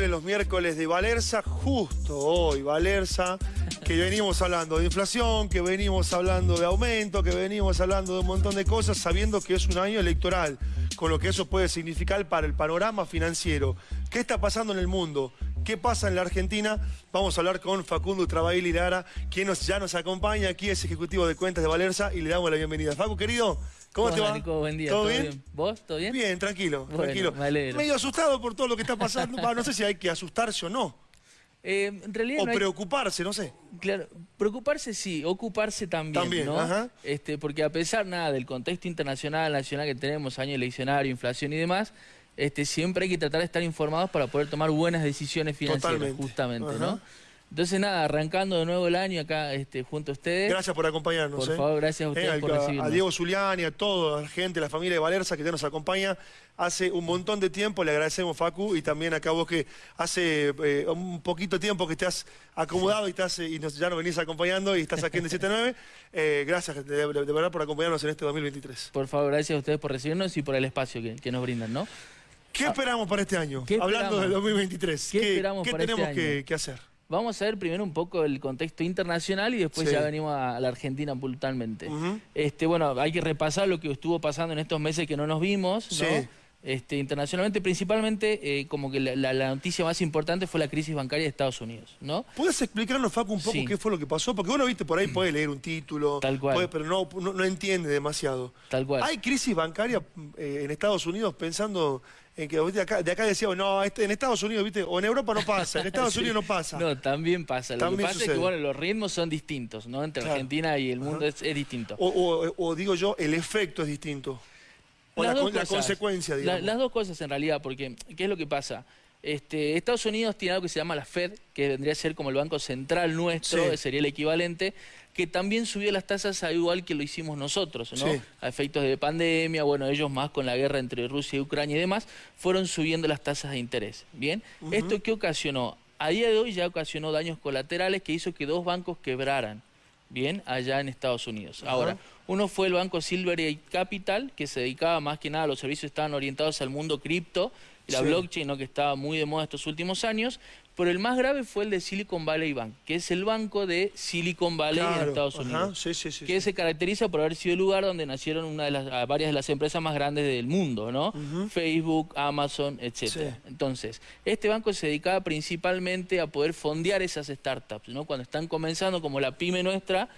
vuelven los miércoles de Valerza, justo hoy, Valerza, que venimos hablando de inflación, que venimos hablando de aumento, que venimos hablando de un montón de cosas, sabiendo que es un año electoral, con lo que eso puede significar para el panorama financiero. ¿Qué está pasando en el mundo? ¿Qué pasa en la Argentina? Vamos a hablar con Facundo Trabail Lara, quien ya nos acompaña aquí, es ejecutivo de cuentas de Valerza, y le damos la bienvenida. Facu, querido, ¿Cómo te va? buen día. ¿Todo, bien? ¿Vos? ¿Todo bien? Bien, tranquilo, tranquilo. Medio asustado por todo lo que está pasando. no sé si hay que asustarse o no. Eh, en realidad o preocuparse, no sé. Claro, preocuparse sí, ocuparse también, también ¿no? Este, porque a pesar nada del contexto internacional, nacional que tenemos, año eleccionario, inflación y demás, este, siempre hay que tratar de estar informados para poder tomar buenas decisiones financieras, justamente, ¿no? Entonces nada, arrancando de nuevo el año acá este, junto a ustedes. Gracias por acompañarnos. Por ¿eh? favor, gracias a eh, ustedes por recibirnos. A Diego Zuliani, a toda la gente, la familia de Valerza que ya nos acompaña hace un montón de tiempo. Le agradecemos, Facu, y también acá vos que hace eh, un poquito tiempo que te has acomodado y, estás, y ya nos venís acompañando y estás aquí en 7-9. gracias de, verdad por acompañarnos en este 2023. Por favor, gracias a ustedes por recibirnos y por el espacio que, nos brindan, ¿no? ¿Qué esperamos para este año? Hablando del 2023. ¿Qué, esperamos ¿qué para tenemos este año? que hacer? Vamos a ver primero un poco el contexto internacional y después ya venimos a la Argentina puntualmente. este, bueno, hay que repasar lo que estuvo pasando en estos meses que no nos vimos, ¿no? Este, internacionalmente, principalmente, eh, como que la, noticia más importante fue la crisis bancaria de Estados Unidos, ¿no? ¿Puedes explicarnos, Facu, un poco qué fue lo que pasó? Porque uno, viste, por ahí puede leer un título, Tal cual. pero no, no, entiende demasiado. Tal cual. ¿Hay crisis bancaria eh, en Estados Unidos pensando en que de acá, de acá decíamos, no, este, en Estados Unidos, viste, o en Europa no pasa, en Estados Unidos no pasa? No, también pasa. Lo que pasa es que, bueno, los ritmos son distintos, ¿no? Entre Argentina y el mundo es, distinto. o digo yo, el efecto es distinto la, consecuencia, digamos. las dos cosas en realidad, porque ¿qué es lo que pasa? Este, Estados Unidos tiene algo que se llama la Fed, que vendría a ser como el Banco Central nuestro, sería el equivalente, que también subió las tasas a igual que lo hicimos nosotros, ¿no? A efectos de pandemia, bueno, ellos más con la guerra entre Rusia y Ucrania y demás, fueron subiendo las tasas de interés, ¿bien? ¿Esto qué ocasionó? A día de hoy ya ocasionó daños colaterales que hizo que dos bancos quebraran bien, allá en Estados Unidos. Ahora, uno fue el banco Silvergate Capital, que se dedicaba más que nada, los servicios estaban orientados al mundo cripto y la blockchain, ¿no? que estaba muy de moda estos últimos años, pero el más grave fue el de Silicon Valley Bank, que es el banco de Silicon Valley en Estados Unidos, que se caracteriza por haber sido el lugar donde nacieron una de las, varias de las empresas más grandes del mundo, ¿no? Facebook, Amazon, etc. Entonces, este banco se dedicaba principalmente a poder fondear esas startups, ¿no? Cuando están comenzando, como la pyme nuestra,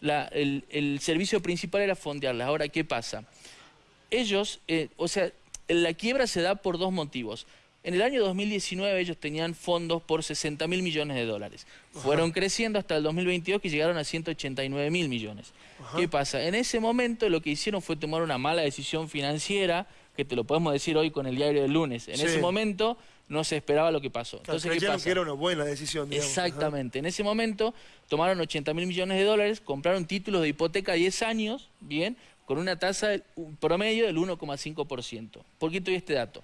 el, el, servicio principal era fondearlas. Ahora, ¿qué pasa? Ellos, eh, o sea, la quiebra se da por dos motivos. En el año 2019 ellos tenían fondos por 60 mil millones de dólares. Fueron creciendo hasta el 2022 que llegaron a 189 mil millones. ¿Qué pasa? En ese momento lo que hicieron fue tomar una mala decisión financiera, que te lo podemos decir hoy con el diario del lunes. En ese momento no se esperaba lo que pasó. Entonces, ¿qué pasa? que era una buena decisión. Exactamente. En ese momento tomaron 80 mil millones de dólares, compraron títulos de hipoteca a 10 años, bien, con una tasa promedio del 1,5%. ¿Por qué te doy este dato?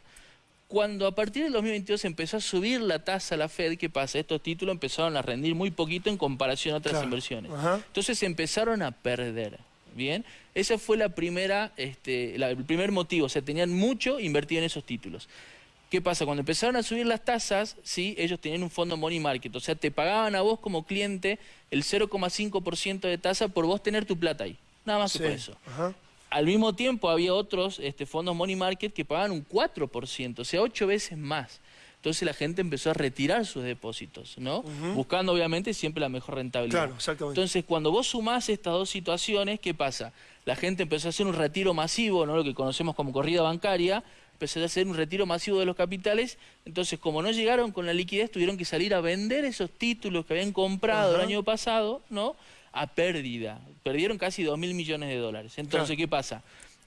Cuando a partir del 2022 empezó a subir la tasa la Fed, ¿qué pasa? Estos títulos empezaron a rendir muy poquito en comparación a otras inversiones. Entonces empezaron a perder. Bien, ese fue la primera, este, el primer motivo, o sea, tenían mucho invertido en esos títulos. ¿Qué pasa? Cuando empezaron a subir las tasas, ¿sí? ellos tenían un fondo money market, o sea, te pagaban a vos como cliente el 0,5% de tasa por vos tener tu plata ahí. Nada más por eso. Al mismo tiempo había otros este, fondos money market que pagaban un 4%, o sea, ocho veces más. Entonces la gente empezó a retirar sus depósitos, ¿no? Buscando obviamente siempre la mejor rentabilidad. Claro, exactamente. Entonces cuando vos sumás estas dos situaciones, ¿qué pasa? La gente empezó a hacer un retiro masivo, ¿no? Lo que conocemos como corrida bancaria, empezó a hacer un retiro masivo de los capitales, entonces como no llegaron con la liquidez, tuvieron que salir a vender esos títulos que habían comprado el año pasado, ¿no? a pérdida. Perdieron casi 2 mil millones de dólares. Entonces, ¿qué pasa?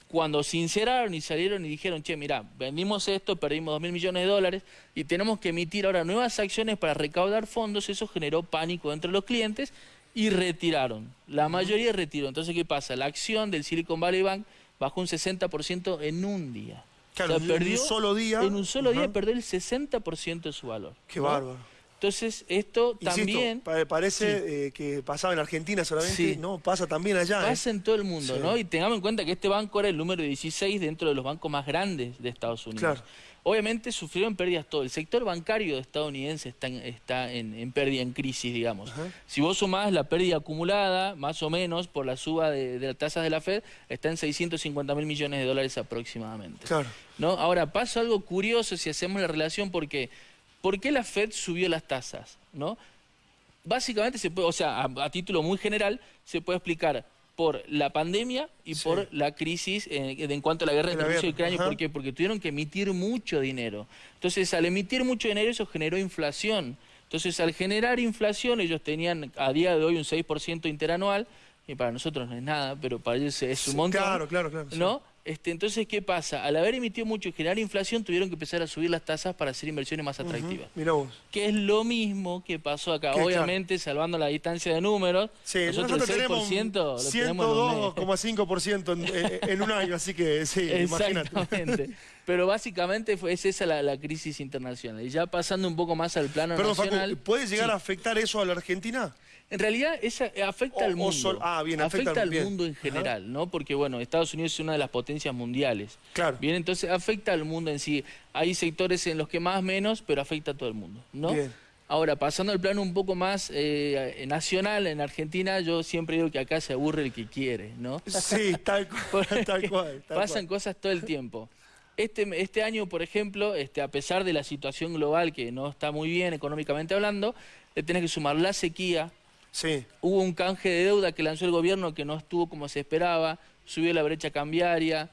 Cuando sinceraron y salieron y dijeron, che, mira, vendimos esto, perdimos 2 mil millones de dólares y tenemos que emitir ahora nuevas acciones para recaudar fondos, eso generó pánico entre los clientes y retiraron. La mayoría retiró. Entonces, ¿qué pasa? La acción del Silicon Valley Bank bajó un 60% en un día. Claro, en un solo día. En un solo día perdió el 60% de su valor. Qué bárbaro. Entonces, esto también... parece eh, que pasaba en Argentina solamente, no, pasa también allá. ¿eh? Pasa en todo el mundo, ¿no? Y tengamos en cuenta que este banco era el número 16 dentro de los bancos más grandes de Estados Unidos. Obviamente sufrieron pérdidas todo. El sector bancario estadounidense está en, está en, pérdida, en crisis, digamos. Si vos sumás la pérdida acumulada, más o menos, por la suba de, las tasas de la Fed, está en 650 mil millones de dólares aproximadamente. Claro. ¿No? Ahora, pasa algo curioso si hacemos la relación porque... ¿Por qué la Fed subió las tasas? ¿No? Básicamente, se puede, o sea, a título muy general, se puede explicar por la pandemia y por la crisis en, cuanto a la guerra entre Rusia y Ucrania. ¿Por qué? Porque tuvieron que emitir mucho dinero. Entonces, al emitir mucho dinero, eso generó inflación. Entonces, al generar inflación, ellos tenían a día de hoy un 6% interanual, y para nosotros no es nada, pero para ellos es un montón. Claro, claro, claro. ¿No? Este, entonces, ¿qué pasa? Al haber emitido mucho y generar inflación, tuvieron que empezar a subir las tasas para hacer inversiones más atractivas. Mira vos. Que es lo mismo que pasó acá. Obviamente, salvando la distancia de números, sí, nosotros, el 6% lo 102,5% en, en, un año, así que sí, imagínate. Pero básicamente fue, es esa la, crisis internacional. Y ya pasando un poco más al plano nacional... ¿puede llegar a afectar eso a la Argentina? En realidad esa afecta al mundo. ah, bien, afecta, al mundo en general, ¿no? Porque bueno, Estados Unidos es una de las potencias mundiales. Claro. Bien, entonces afecta al mundo en sí. Hay sectores en los que más menos, pero afecta a todo el mundo, ¿no? Bien. Ahora, pasando al plano un poco más eh, nacional, en Argentina yo siempre digo que acá se aburre el que quiere, ¿no? Sí, tal cual, tal cual. pasan cosas todo el tiempo. Este, este año, por ejemplo, este, a pesar de la situación global que no está muy bien económicamente hablando, le tenés que sumar la sequía, Sí. Hubo un canje de deuda que lanzó el gobierno que no estuvo como se esperaba, subió la brecha cambiaria,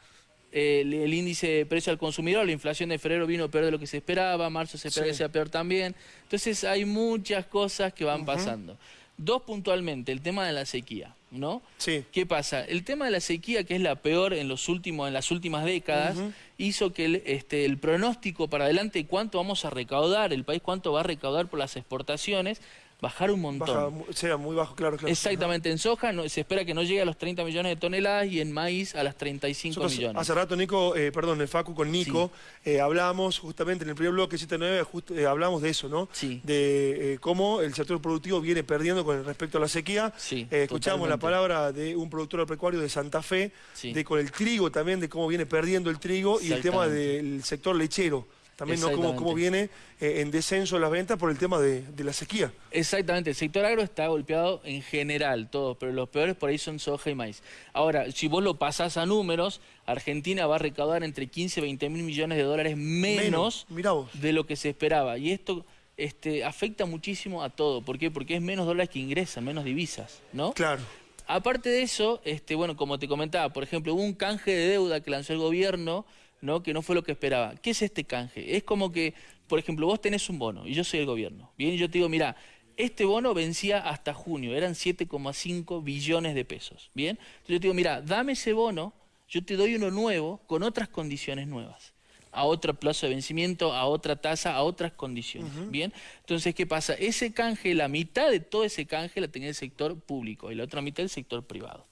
el, índice de precio al consumidor, la inflación de febrero vino peor de lo que se esperaba, marzo se espera que sea peor también. Entonces hay muchas cosas que van pasando. Dos puntualmente, el tema de la sequía, ¿no? Sí. ¿Qué pasa? El tema de la sequía, que es la peor en, los últimos, en las últimas décadas, hizo que el, este, el pronóstico para adelante, cuánto vamos a recaudar, el país cuánto va a recaudar por las exportaciones, bajar un montón. sea muy bajo, claro, claro. Exactamente, en soja se espera que no llegue a los 30 millones de toneladas y en maíz a las 35 millones. Hace rato, Nico, eh, perdón, el Facu con Nico, eh, hablamos justamente en el primer bloque 79, justo, eh, hablamos de eso, ¿no? Sí. De cómo el sector productivo viene perdiendo con respecto a la sequía. Sí, escuchamos la palabra de un productor agropecuario de Santa Fe, de con el trigo también, de cómo viene perdiendo el trigo y el tema del sector lechero también no cómo, viene eh, en descenso las ventas por el tema de, la sequía. Exactamente, el sector agro está golpeado en general, todos, pero los peores por ahí son soja y maíz. Ahora, si vos lo pasás a números, Argentina va a recaudar entre 15 y 20 mil millones de dólares menos, de lo que se esperaba. Y esto este, afecta muchísimo a todo. ¿Por qué? Porque es menos dólares que ingresan, menos divisas, ¿no? Claro. Aparte de eso, este, bueno, como te comentaba, por ejemplo, hubo un canje de deuda que lanzó el gobierno ¿no? que no fue lo que esperaba. ¿Qué es este canje? Es como que, por ejemplo, vos tenés un bono y yo soy el gobierno. Bien, y yo te digo, mira, este bono vencía hasta junio, eran 7,5 billones de pesos. Bien, entonces yo te digo, mira, dame ese bono, yo te doy uno nuevo con otras condiciones nuevas a otro plazo de vencimiento, a otra tasa, a otras condiciones. Bien, entonces, ¿qué pasa? Ese canje, la mitad de todo ese canje la tenía el sector público y la otra mitad el sector privado.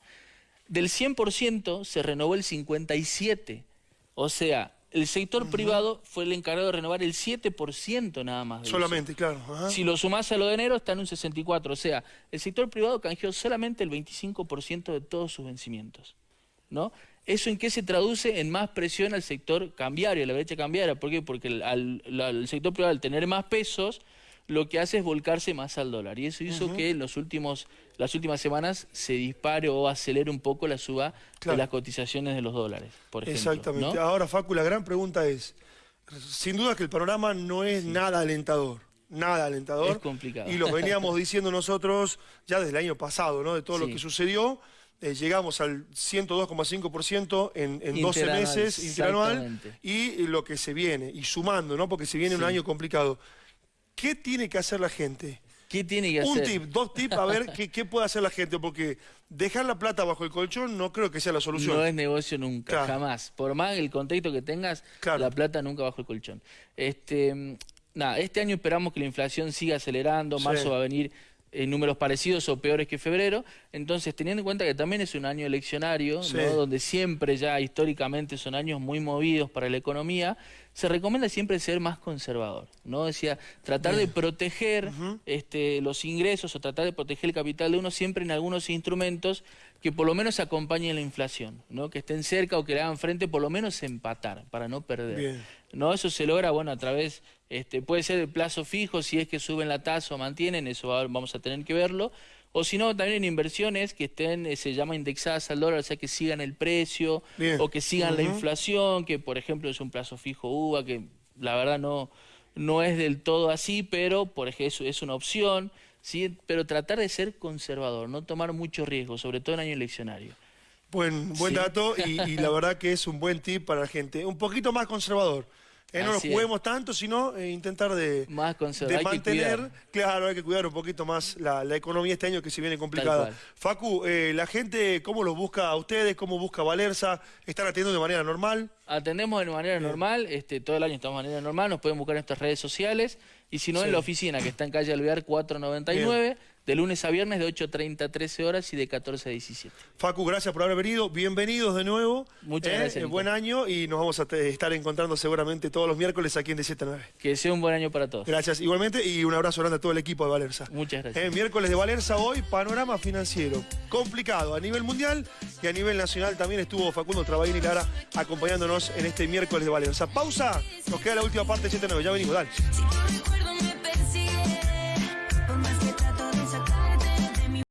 Del 100% se renovó el 57%. O sea, el sector privado fue el encargado de renovar el 7% nada más. solamente, claro. Si lo sumás a lo de enero, está en un 64%. O sea, el sector privado canjeó solamente el 25% de todos sus vencimientos. ¿no? ¿Eso en qué se traduce? En más presión al sector cambiario, a la brecha cambiaria. ¿Por qué? Porque el sector privado, al tener más pesos, lo que hace es volcarse más al dólar. Y eso hizo que en los últimos, las últimas semanas se dispare o acelere un poco la suba de las cotizaciones de los dólares, por ejemplo. Exactamente. Ahora, Facu, la gran pregunta es, sin duda que el panorama no es nada alentador. Nada alentador. Es complicado. Y lo veníamos diciendo nosotros ya desde el año pasado, ¿no? De todo lo que sucedió. Eh, llegamos al 102,5% en, en 12 meses interanual y lo que se viene, y sumando, ¿no? Porque se viene un año complicado. ¿Qué tiene que hacer la gente? ¿Qué tiene que hacer? Un tip, dos tips, a ver qué, puede hacer la gente, porque dejar la plata bajo el colchón no creo que sea la solución. No es negocio nunca, jamás. Por más el contexto que tengas, la plata nunca bajo el colchón. Este, nada, este año esperamos que la inflación siga acelerando, marzo va a venir en números parecidos o peores que febrero. Entonces, teniendo en cuenta que también es un año eleccionario, donde siempre ya históricamente son años muy movidos para la economía, se recomienda siempre ser más conservador, ¿no? Decía, tratar de proteger este, los ingresos o tratar de proteger el capital de uno siempre en algunos instrumentos que por lo menos acompañen la inflación, ¿no? Que estén cerca o que le hagan frente, por lo menos empatar, para no perder. ¿no? Eso se logra, bueno, a través, este, puede ser el plazo fijo, si es que suben la tasa o mantienen, eso vamos a tener que verlo, o si no, también en inversiones que estén, eh, se llama indexadas al dólar, o sea, que sigan el precio, o que sigan la inflación, que por ejemplo es un plazo fijo UVA, que la verdad no, no es del todo así, pero por ejemplo es una opción, ¿sí? pero tratar de ser conservador, no tomar mucho riesgo, sobre todo en año eleccionario. Buen, buen dato y, y la verdad que es un buen tip para la gente. Un poquito más conservador. Eh, no nos juguemos tanto, sino eh, intentar de, más de mantener, claro, hay que cuidar un poquito más la, economía este año que se viene complicada. Facu, eh, la gente, ¿cómo los busca a ustedes? ¿Cómo busca Valerza? ¿Están atendiendo de manera normal? Atendemos de manera normal, este, todo el año estamos de manera normal, nos pueden buscar en nuestras redes sociales y si no en la oficina que está en calle Alvear 499 de lunes a viernes de 8.30 a 13 horas y de 14 a 17. Facu, gracias por haber venido. Bienvenidos de nuevo. Muchas eh, gracias. Buen año y nos vamos a estar encontrando seguramente todos los miércoles aquí en de 7 9. Que sea un buen año para todos. Gracias. Igualmente y un abrazo grande a todo el equipo de Valerza. Muchas gracias. Eh, miércoles de Valerza hoy, panorama financiero. Complicado a nivel mundial y a nivel nacional también estuvo Facundo Trabaín y Lara acompañándonos en este miércoles de Valerza. Pausa. Nos queda la última parte de 7 9. Ya venimos, dale.